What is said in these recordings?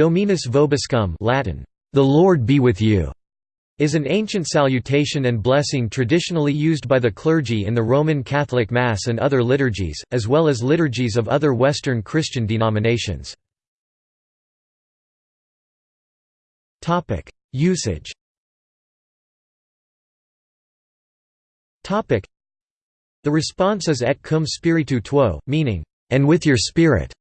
Dominus vobiscum Latin, "'The Lord be with you' is an ancient salutation and blessing traditionally used by the clergy in the Roman Catholic Mass and other liturgies, as well as liturgies of other Western Christian denominations. Usage The response is et cum spiritu tuo, meaning, and with your spirit.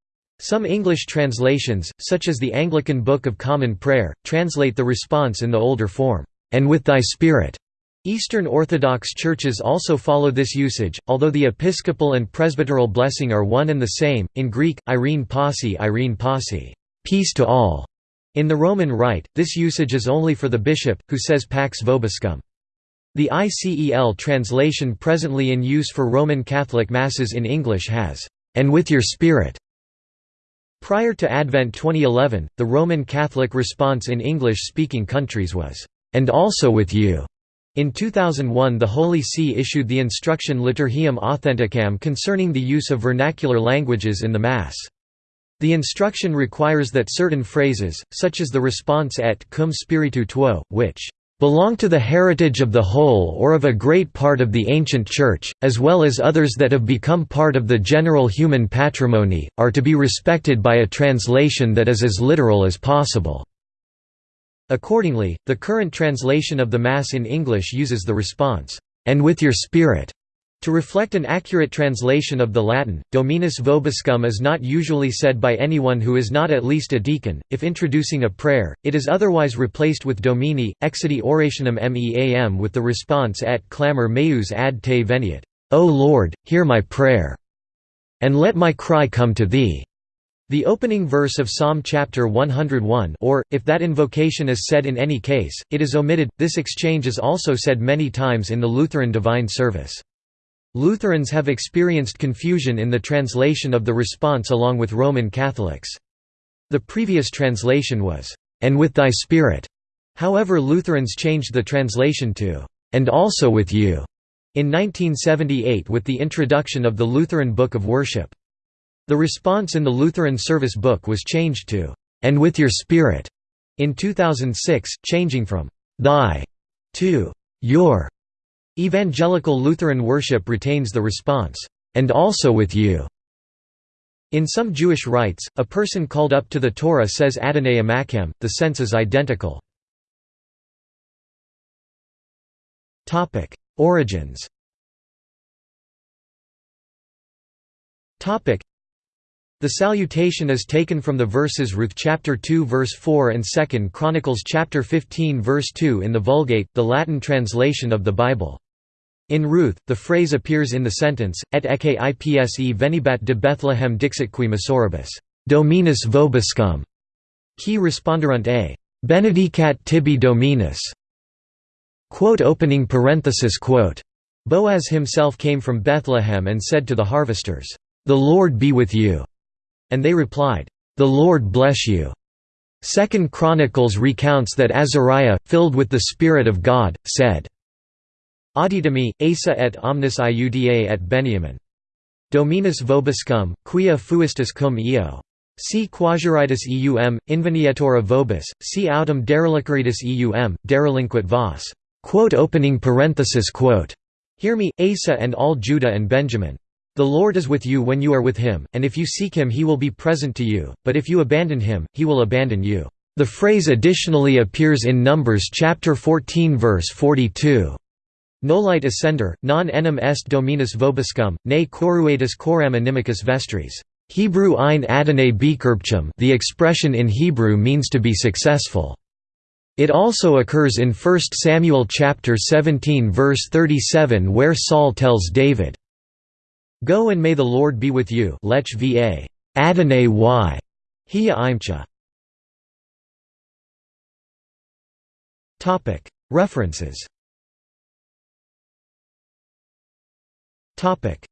Some English translations, such as the Anglican Book of Common Prayer, translate the response in the older form, and with thy spirit. Eastern Orthodox churches also follow this usage, although the episcopal and presbyteral blessing are one and the same. In Greek, Irene Pasi, Irene Pasi, peace to all. In the Roman Rite, this usage is only for the bishop, who says Pax Vobiscum. The ICEL translation presently in use for Roman Catholic Masses in English has, and with your spirit. Prior to Advent 2011, the Roman Catholic response in English-speaking countries was, and also with you. In 2001 the Holy See issued the instruction Liturgiam Authenticam concerning the use of vernacular languages in the Mass. The instruction requires that certain phrases, such as the response et cum spiritu tuo, which belong to the heritage of the whole or of a great part of the ancient Church, as well as others that have become part of the general human patrimony, are to be respected by a translation that is as literal as possible. Accordingly, the current translation of the Mass in English uses the response, "'And with your spirit' To reflect an accurate translation of the Latin, Dominus vobiscum is not usually said by anyone who is not at least a deacon. If introducing a prayer, it is otherwise replaced with Domini, exidi orationem meam with the response et clamor meus ad te veniat, O Lord, hear my prayer, and let my cry come to thee. The opening verse of Psalm chapter 101 or, if that invocation is said in any case, it is omitted. This exchange is also said many times in the Lutheran Divine Service. Lutherans have experienced confusion in the translation of the response along with Roman Catholics. The previous translation was, "'and with thy spirit'", however Lutherans changed the translation to, "'and also with you' in 1978 with the introduction of the Lutheran Book of Worship. The response in the Lutheran Service Book was changed to, "'and with your spirit' in 2006, changing from "'thy' to "'your'. Evangelical Lutheran worship retains the response, "'and also with you' In some Jewish rites, a person called up to the Torah says Adonai Amakam, the sense is identical. Origins the salutation is taken from the verses Ruth chapter 2 verse 4 and 2 Chronicles chapter 15 verse 2 in the Vulgate, the Latin translation of the Bible. In Ruth, the phrase appears in the sentence, Et ecce ipse venibat de Bethlehem dixit qui Masoribus, Dominus vobiscum, qui responderunt a, Benedicat tibi Dominus. Quote opening parenthesis quote. Boaz himself came from Bethlehem and said to the harvesters, The Lord be with you. And they replied, "'The Lord bless you.'" Second Chronicles recounts that Azariah, filled with the Spirit of God, said, Auditami, Asa et omnis iuda et Benjamin. Dominus vobiscum, quia fuistus cum eo. Si quasiritis eum, invenietora vobis, si autem derelicaritis eum, derelinquit vos. Quote opening parenthesis quote. Hear me, Asa and all Judah and Benjamin. The Lord is with you when you are with him, and if you seek him he will be present to you, but if you abandon him, he will abandon you. The phrase additionally appears in Numbers chapter 14 verse 42. Nolite ascender, non enim est dominus vobiscum, ne coruatus coram inimicus vestris. Hebrew ein adonai the expression in Hebrew means to be successful. It also occurs in 1 Samuel chapter 17 verse 37 where Saul tells David, Go and may the Lord be with you Lech va. Adonai y. Hia imcha. References Topic: